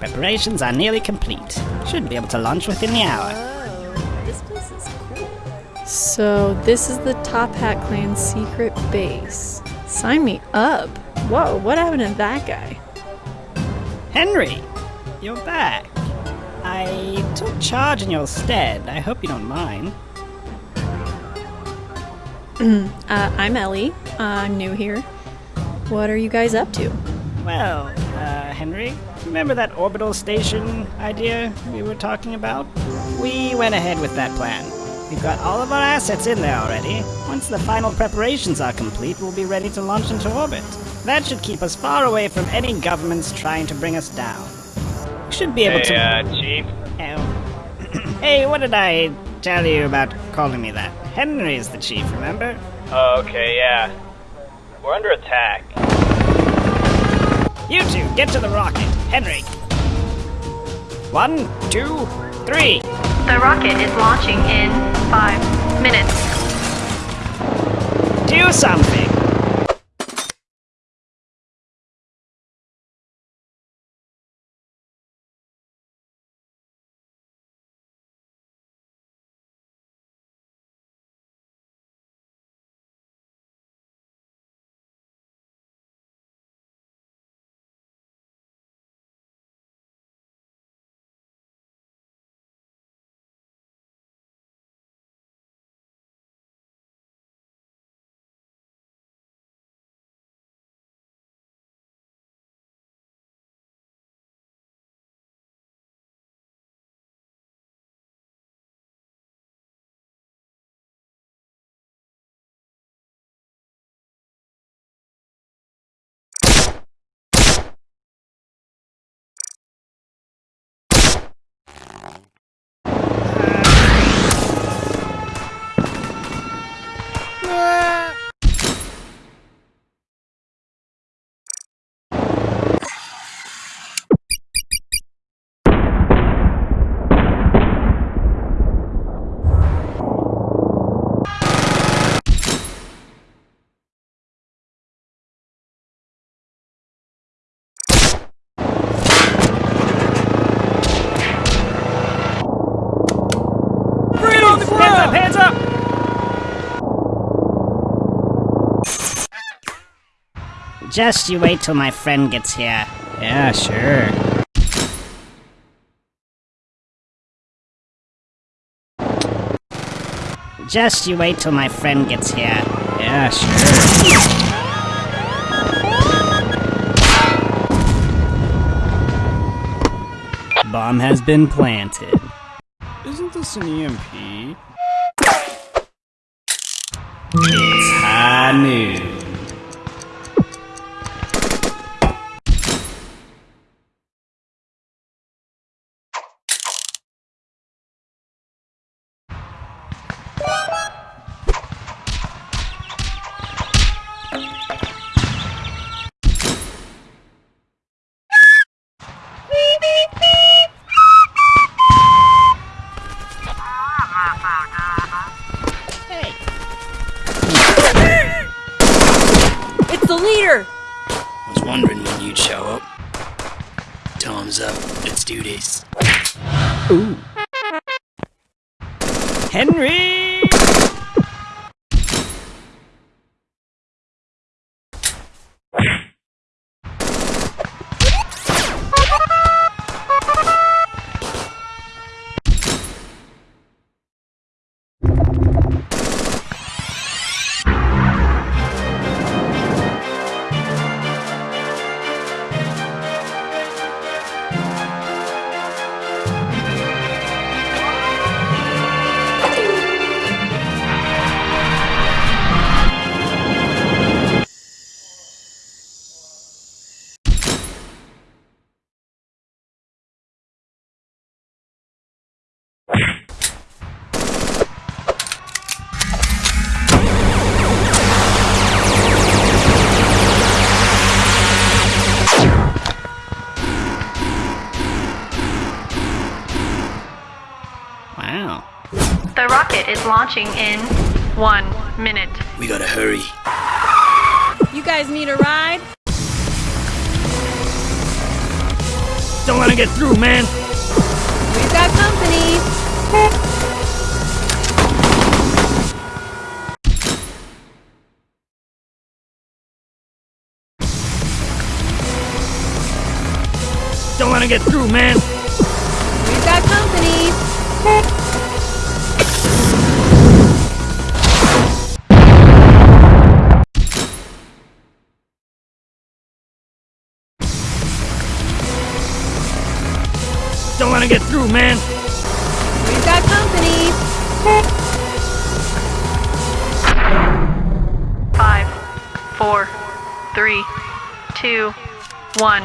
Preparations are nearly complete. Should be able to launch within the hour. Oh, this place is cool. So, this is the Toppat Clan's secret base. Sign me up. Whoa, what happened to that guy? Henry, you're back. I took charge in your stead. I hope you don't mind. Uh, I'm Ellie. Uh, I'm new here. What are you guys up to? Well, uh, Henry, remember that orbital station idea we were talking about? We went ahead with that plan. We've got all of our assets in there already. Once the final preparations are complete, we'll be ready to launch into orbit. That should keep us far away from any governments trying to bring us down. We should be able Hey, to. uh, Chief. Oh. hey, what did I tell you about calling me that? Henry is the chief, remember? Oh, okay, yeah. We're under attack. You two, get to the rocket. Henry. One, two, three. The rocket is launching in five minutes. Do something. Just you wait till my friend gets here. Yeah, sure. Just you wait till my friend gets here. Yeah, sure. Bomb has been planted. Isn't this an EMP? It's high noon. Wondering when you'd show up. Time's up. Let's do this. Ooh. Henry! The rocket is launching in one minute. We gotta hurry. You guys need a ride? Don't let him get through, man! We've got company. Don't let him get through, man! We've got company. Four, three, two, one.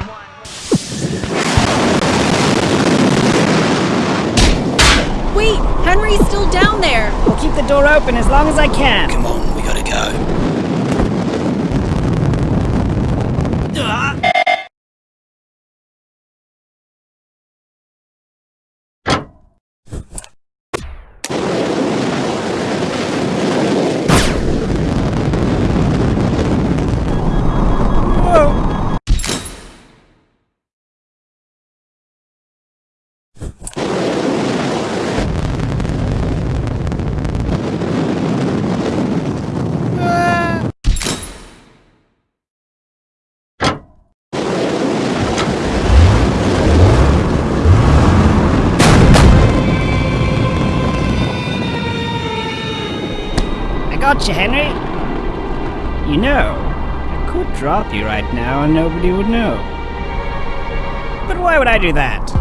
Wait, Henry's still down there. I'll keep the door open as long as I can. Come on, we gotta go. I got you, Henry. You know, I could drop you right now and nobody would know. But why would I do that?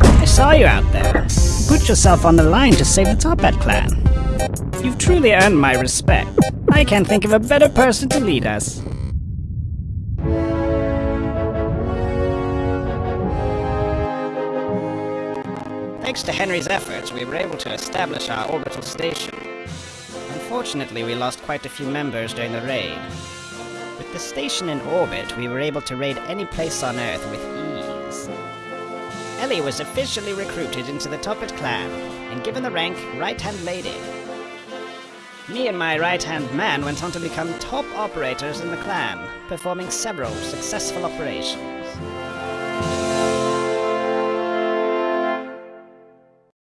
I saw you out there. You put yourself on the line to save the Toppat clan. You've truly earned my respect. I can't think of a better person to lead us. Thanks to Henry's efforts, we were able to establish our orbital station. Unfortunately, we lost quite a few members during the raid. With the station in orbit, we were able to raid any place on Earth with ease. Ellie was officially recruited into the Toppat clan and given the rank Right Hand Lady. Me and my right hand man went on to become top operators in the clan, performing several successful operations.